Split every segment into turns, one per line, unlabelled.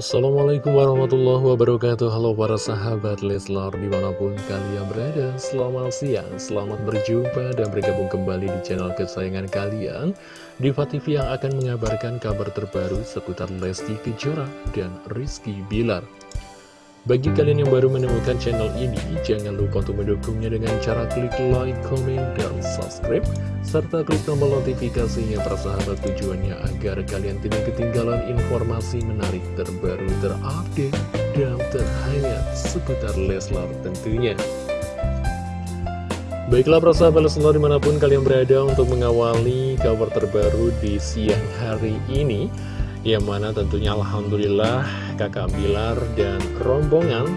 Assalamualaikum warahmatullahi wabarakatuh. Halo para sahabat Leslar di mana pun kalian berada. Selamat siang, selamat berjumpa dan bergabung kembali di channel kesayangan kalian. Diva TV yang akan mengabarkan kabar terbaru seputar Lesti Kejora dan Rizky Bilar bagi kalian yang baru menemukan channel ini, jangan lupa untuk mendukungnya dengan cara klik like, comment, dan subscribe, serta klik tombol notifikasinya persahabat tujuannya agar kalian tidak ketinggalan informasi menarik terbaru terupdate dan terhangat seputar Leslar tentunya. Baiklah persahabat Leslar di mana pun kalian berada untuk mengawali kabar terbaru di siang hari ini, yang mana tentunya Alhamdulillah kakak Bilar dan rombongan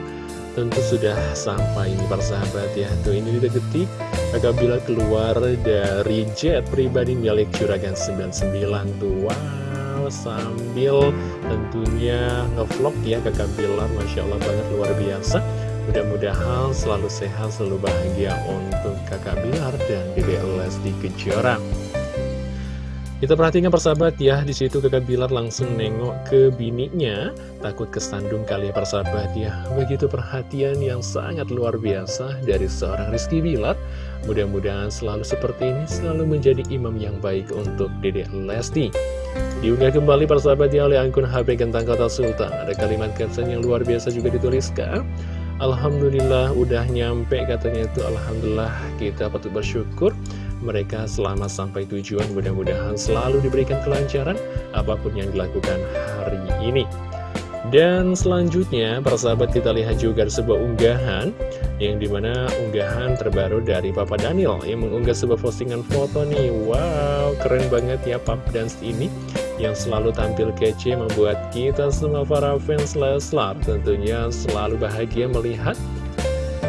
tentu sudah sampai ini persahabat ya. Tuh ini detik kakak Bilar keluar dari jet pribadi milik Juragan 99 tuh Wow sambil tentunya ngevlog ya kakak Bilar. Masya Allah banget luar biasa. Mudah-mudahan selalu sehat, selalu bahagia untuk kakak Bilar dan BBLS di Kejora kita perhatikan persahabat ya, di situ kakak Bilar langsung nengok ke bininya, takut kesandung kali ya persahabat ya. Begitu perhatian yang sangat luar biasa dari seorang Rizky Bilar. Mudah-mudahan selalu seperti ini, selalu menjadi imam yang baik untuk Dedek Lesti. Diunggah kembali persahabat ya oleh akun HP Gentang Kota Sultan. Ada kalimat caption yang luar biasa juga dituliskan. Alhamdulillah udah nyampe katanya itu Alhamdulillah kita patut bersyukur mereka selamat sampai tujuan mudah-mudahan selalu diberikan kelancaran apa pun yang dilakukan hari ini dan selanjutnya, para sahabat kita lihat juga sebuah unggahan yang di mana unggahan terbaru dari Papa Daniel yang mengunggah sebuah postingan foto nih. Wow, keren banget ya Pap Dance ini yang selalu tampil kece membuat kita semua para fans Leslar tentunya selalu bahagia melihat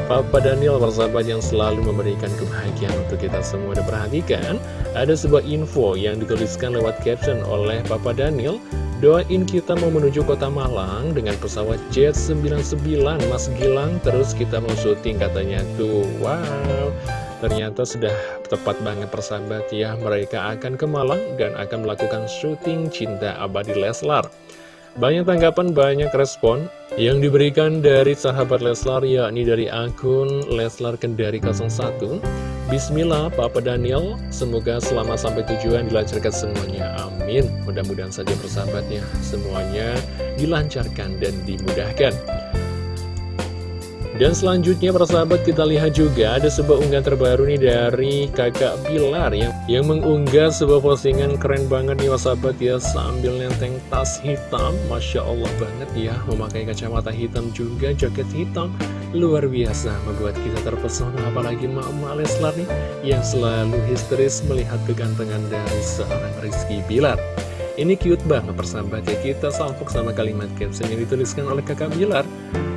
Papa Daniel persahabat yang selalu memberikan kebahagiaan untuk kita semua. Dan perhatikan, ada sebuah info yang dituliskan lewat caption oleh Papa Daniel. Doain kita mau menuju kota Malang dengan pesawat Jet 99 Mas Gilang. Terus kita mau syuting katanya tuh. Wow. Ternyata sudah tepat banget persahabat ya. Mereka akan ke Malang dan akan melakukan syuting Cinta Abadi Leslar banyak tanggapan, banyak respon yang diberikan dari sahabat Leslar, yakni dari akun Leslar Kendari 01. Bismillah, Papa Daniel, semoga selama sampai tujuan dilancarkan semuanya. Amin. Mudah-mudahan saja persahabatnya semuanya dilancarkan dan dimudahkan. Dan selanjutnya persahabat kita lihat juga ada sebuah unggahan terbaru nih dari kakak Bilar yang, yang mengunggah sebuah postingan keren banget nih sahabat ya sambil nenteng tas hitam. Masya Allah banget ya memakai kacamata hitam juga jaket hitam. Luar biasa membuat kita terpesona. Apalagi Mama Leslar nih yang selalu histeris melihat kegantengan dari seorang Rizky Bilar ini cute banget persahabat. Ya Kita salpok sama kalimat caption yang dituliskan oleh kakak Bilar.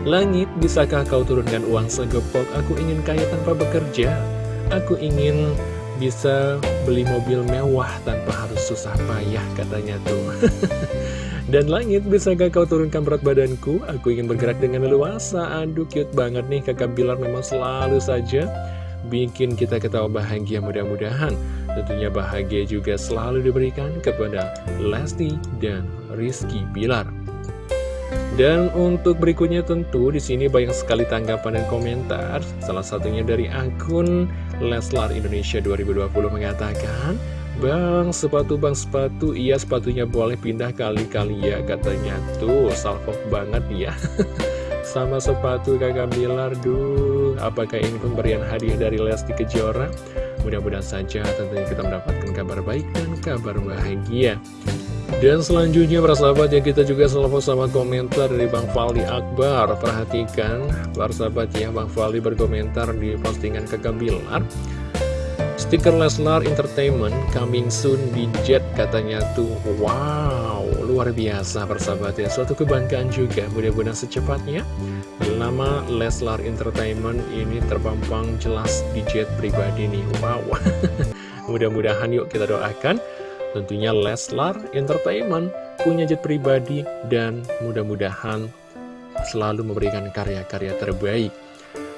Langit, bisakah kau turunkan uang segepok? Aku ingin kaya tanpa bekerja. Aku ingin bisa beli mobil mewah tanpa harus susah payah katanya tuh. Dan langit, bisakah kau turunkan berat badanku? Aku ingin bergerak dengan leluasa. Aduh cute banget nih kakak Bilar. Memang selalu saja bikin kita ketawa bahagia mudah-mudahan tentunya bahagia juga selalu diberikan kepada Lesti dan Rizky Bilar. Dan untuk berikutnya tentu di sini banyak sekali tanggapan dan komentar. Salah satunya dari akun Leslar Indonesia 2020 mengatakan, Bang, sepatu bang sepatu, iya sepatunya boleh pindah kali-kali ya katanya. Tuh, salfok banget ya. sama sepatu kakak Bilar Duh, apakah ini pemberian hadiah dari Lesti Kejora? Mudah-mudahan saja tentunya kita mendapatkan kabar baik dan kabar bahagia. Dan selanjutnya para sahabat yang kita juga selalu sama komentar dari Bang Fali Akbar. Perhatikan para sahabat ya Bang Fali berkomentar di postingan kakak Bilar Stiker Leslar Entertainment coming soon di Jet katanya tuh. Wow, luar biasa persahabat ya. Suatu kebanggaan juga mudah-mudahan secepatnya. Nama Leslar Entertainment ini terpampang jelas di Jet pribadi nih. Wow. Mudah-mudahan yuk kita doakan. Tentunya Leslar Entertainment punya jet pribadi dan mudah-mudahan selalu memberikan karya-karya terbaik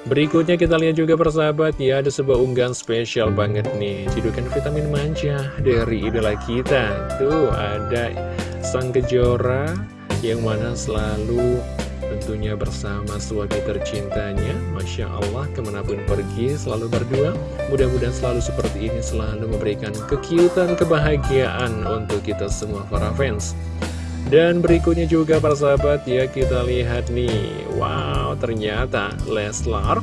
Berikutnya kita lihat juga persahabat ya Ada sebuah unggahan spesial banget nih. Cidukan vitamin manja dari idola kita. Tuh ada sang kejora Yang mana selalu tentunya bersama suami tercintanya. Masya Allah ke mana pun pergi selalu berdua. Mudah-mudahan selalu seperti ini selalu memberikan kekiutan kebahagiaan untuk kita semua para fans Dan berikutnya juga para sahabat ya kita lihat nih. Wow ternyata Leslar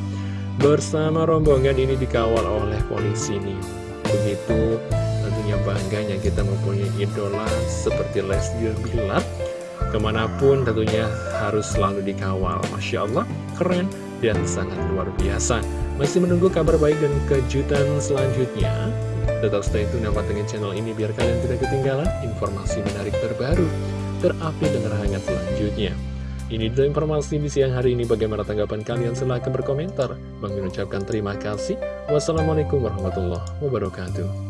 bersama rombongan ini dikawal oleh polisi nih. Begitu tentunya bangganya kita mempunyai idola seperti Leslie Bilar Ke mana pun tentunya harus selalu dikawal. Masya Allah, keren dan sangat luar biasa. Masih menunggu kabar baik dan kejutan selanjutnya. Tetap stay tune dan channel ini biar kalian tidak ketinggalan informasi menarik terbaru Terupdate dan terhangat selanjutnya ini adalah informasi di siang hari ini. Bagaimana tanggapan kalian? Silahkan berkomentar. Mengucapkan terima kasih. Wassalamualaikum warahmatullahi wabarakatuh.